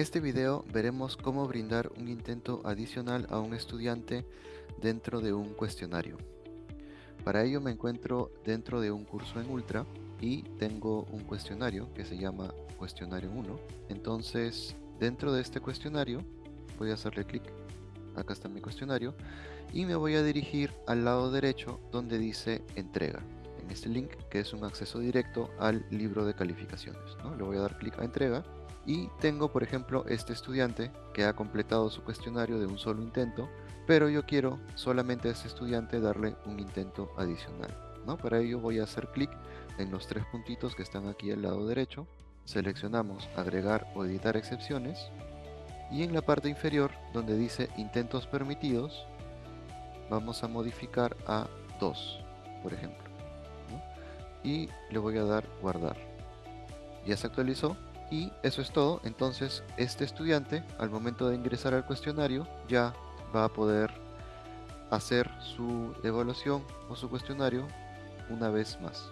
este video veremos cómo brindar un intento adicional a un estudiante dentro de un cuestionario. Para ello me encuentro dentro de un curso en Ultra y tengo un cuestionario que se llama cuestionario 1. Entonces dentro de este cuestionario voy a hacerle clic, acá está mi cuestionario, y me voy a dirigir al lado derecho donde dice entrega en este link que es un acceso directo al libro de calificaciones. ¿no? Le voy a dar clic a entrega y tengo por ejemplo este estudiante que ha completado su cuestionario de un solo intento pero yo quiero solamente a este estudiante darle un intento adicional ¿no? para ello voy a hacer clic en los tres puntitos que están aquí al lado derecho seleccionamos agregar o editar excepciones y en la parte inferior donde dice intentos permitidos vamos a modificar a 2 por ejemplo y le voy a dar guardar. Ya se actualizó y eso es todo, entonces este estudiante al momento de ingresar al cuestionario ya va a poder hacer su evaluación o su cuestionario una vez más.